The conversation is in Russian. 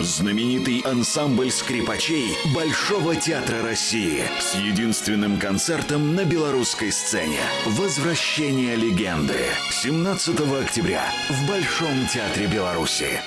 Знаменитый ансамбль скрипачей Большого театра России с единственным концертом на белорусской сцене. Возвращение легенды. 17 октября в Большом театре Беларуси.